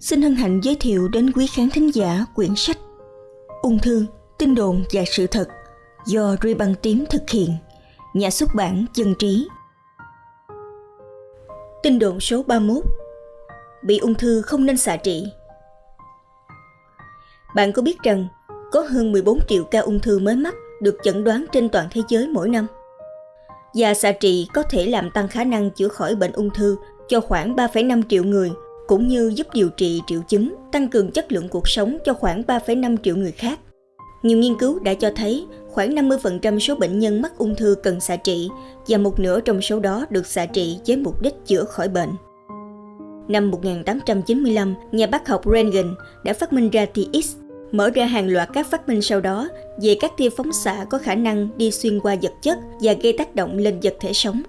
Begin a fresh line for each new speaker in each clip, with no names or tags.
xin hân hạnh giới thiệu đến quý khán thính giả quyển sách Ung thư, tin đồn và sự thật do Ruy Băng Tím thực hiện, nhà xuất bản Dân Trí. Tin đồn số 31 Bị ung thư không nên xạ trị Bạn có biết rằng có hơn 14 triệu ca ung thư mới mắc được chẩn đoán trên toàn thế giới mỗi năm? Và xạ trị có thể làm tăng khả năng chữa khỏi bệnh ung thư cho khoảng 3,5 triệu người cũng như giúp điều trị triệu chứng, tăng cường chất lượng cuộc sống cho khoảng 3,5 triệu người khác. Nhiều nghiên cứu đã cho thấy khoảng 50% số bệnh nhân mắc ung thư cần xạ trị và một nửa trong số đó được xạ trị với mục đích chữa khỏi bệnh. Năm 1895, nhà bác học Röntgen đã phát minh ra tia X, mở ra hàng loạt các phát minh sau đó về các tia phóng xạ có khả năng đi xuyên qua vật chất và gây tác động lên vật thể sống.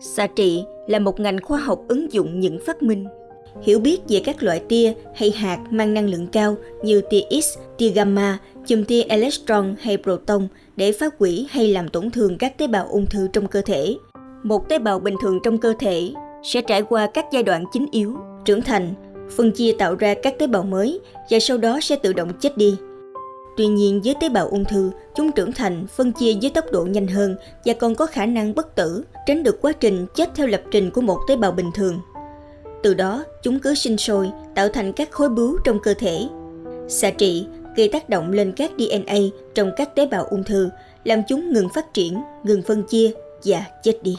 Xạ trị là một ngành khoa học ứng dụng những phát minh hiểu biết về các loại tia hay hạt mang năng lượng cao như tia X, tia gamma, chùm tia electron hay proton để phá hủy hay làm tổn thương các tế bào ung thư trong cơ thể. Một tế bào bình thường trong cơ thể sẽ trải qua các giai đoạn chính yếu, trưởng thành, phân chia tạo ra các tế bào mới và sau đó sẽ tự động chết đi. Tuy nhiên với tế bào ung thư, chúng trưởng thành, phân chia với tốc độ nhanh hơn và còn có khả năng bất tử, tránh được quá trình chết theo lập trình của một tế bào bình thường. Từ đó, chúng cứ sinh sôi, tạo thành các khối bướu trong cơ thể. Xạ trị gây tác động lên các DNA trong các tế bào ung thư, làm chúng ngừng phát triển, ngừng phân chia và chết đi.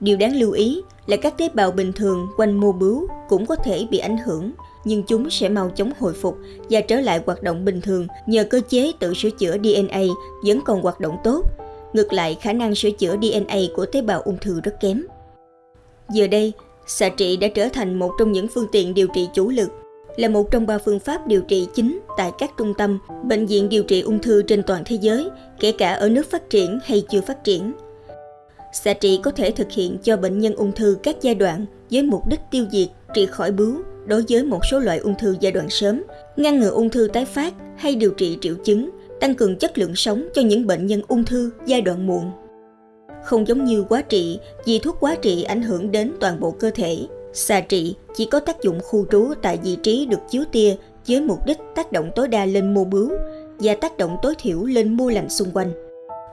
Điều đáng lưu ý là các tế bào bình thường quanh mô bướu cũng có thể bị ảnh hưởng, nhưng chúng sẽ mau chóng hồi phục và trở lại hoạt động bình thường nhờ cơ chế tự sửa chữa DNA vẫn còn hoạt động tốt. Ngược lại, khả năng sửa chữa DNA của tế bào ung thư rất kém. Giờ đây, Xạ trị đã trở thành một trong những phương tiện điều trị chủ lực, là một trong ba phương pháp điều trị chính tại các trung tâm, bệnh viện điều trị ung thư trên toàn thế giới, kể cả ở nước phát triển hay chưa phát triển. Xạ trị có thể thực hiện cho bệnh nhân ung thư các giai đoạn với mục đích tiêu diệt, trị khỏi bướu đối với một số loại ung thư giai đoạn sớm, ngăn ngừa ung thư tái phát hay điều trị triệu chứng, tăng cường chất lượng sống cho những bệnh nhân ung thư giai đoạn muộn. Không giống như quá trị, vì thuốc quá trị ảnh hưởng đến toàn bộ cơ thể. Xạ trị chỉ có tác dụng khu trú tại vị trí được chiếu tia với mục đích tác động tối đa lên mô bướu và tác động tối thiểu lên mô lành xung quanh.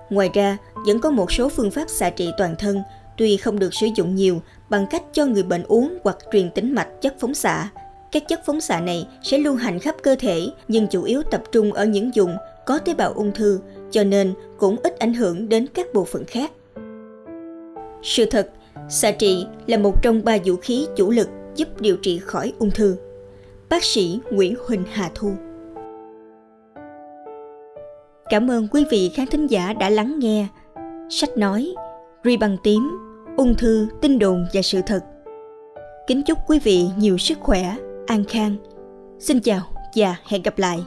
Ngoài ra, vẫn có một số phương pháp xạ trị toàn thân tuy không được sử dụng nhiều bằng cách cho người bệnh uống hoặc truyền tĩnh mạch chất phóng xạ. Các chất phóng xạ này sẽ lưu hành khắp cơ thể nhưng chủ yếu tập trung ở những vùng có tế bào ung thư cho nên cũng ít ảnh hưởng đến các bộ phận khác. Sự thật, xạ trị là một trong ba vũ khí chủ lực giúp điều trị khỏi ung thư. Bác sĩ Nguyễn Huỳnh Hà Thu. Cảm ơn quý vị khán thính giả đã lắng nghe. Sách nói Ri bằng tím Ung thư, tin đồn và sự thật. Kính chúc quý vị nhiều sức khỏe, an khang. Xin chào và hẹn gặp lại.